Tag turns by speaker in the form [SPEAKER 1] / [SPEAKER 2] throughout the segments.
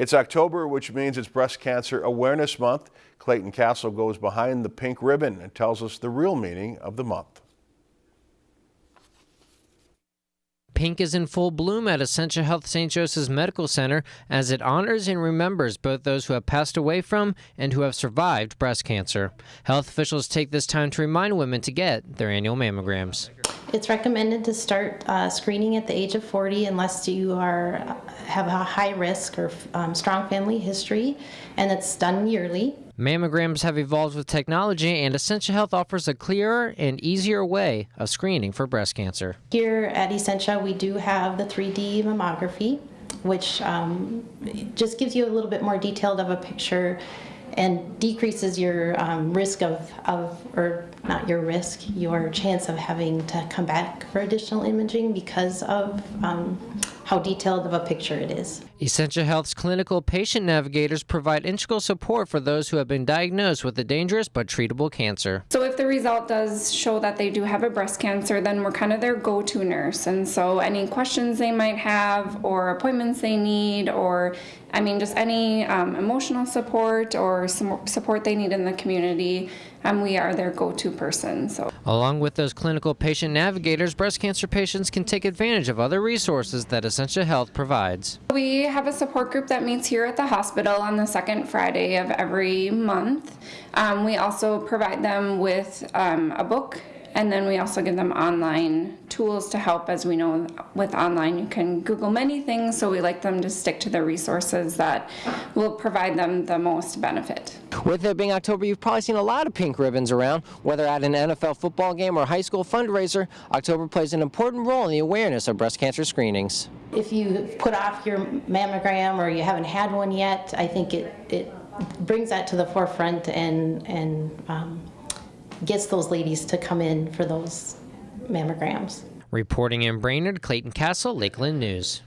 [SPEAKER 1] It's October, which means it's Breast Cancer Awareness Month. Clayton Castle goes behind the pink ribbon and tells us the real meaning of the month.
[SPEAKER 2] Pink is in full bloom at Essentia Health St. Joseph's Medical Center as it honors and remembers both those who have passed away from and who have survived breast cancer. Health officials take this time to remind women to get their annual mammograms.
[SPEAKER 3] It's recommended to start uh, screening at the age of 40 unless you are have a high risk or um, strong family history, and it's done yearly.
[SPEAKER 2] Mammograms have evolved with technology, and Essentia Health offers a clearer and easier way of screening for breast cancer.
[SPEAKER 3] Here at Essentia, we do have the 3D mammography, which um, just gives you a little bit more detailed of a picture and decreases your um, risk of, of, or not your risk, your chance of having to come back for additional imaging because of um, how detailed of a picture it is.
[SPEAKER 2] Essentia Health's clinical patient navigators provide integral support for those who have been diagnosed with a dangerous but treatable cancer.
[SPEAKER 4] So if the result does show that they do have a breast cancer, then we're kind of their go-to nurse. And so any questions they might have or appointments they need or I mean just any um, emotional support or some support they need in the community, and we are their go-to person. So,
[SPEAKER 2] along with those clinical patient navigators, breast cancer patients can take advantage of other resources that Essentia Health provides.
[SPEAKER 4] We have a support group that meets here at the hospital on the second Friday of every month. Um, we also provide them with um, a book and then we also give them online tools to help. As we know, with online, you can Google many things, so we like them to stick to the resources that will provide them the most benefit.
[SPEAKER 2] With it being October, you've probably seen a lot of pink ribbons around. Whether at an NFL football game or high school fundraiser, October plays an important role in the awareness of breast cancer screenings.
[SPEAKER 3] If you put off your mammogram or you haven't had one yet, I think it, it brings that to the forefront and, and um, gets those ladies to come in for those mammograms.
[SPEAKER 2] Reporting in Brainerd, Clayton Castle, Lakeland News.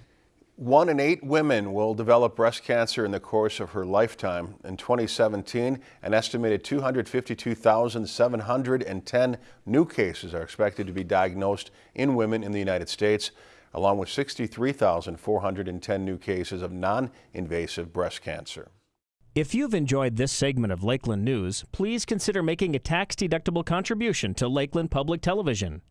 [SPEAKER 1] One in eight women will develop breast cancer in the course of her lifetime. In 2017, an estimated 252,710 new cases are expected to be diagnosed in women in the United States, along with 63,410 new cases of non-invasive breast cancer.
[SPEAKER 5] If you've enjoyed this segment of Lakeland News, please consider making a tax-deductible contribution to Lakeland Public Television.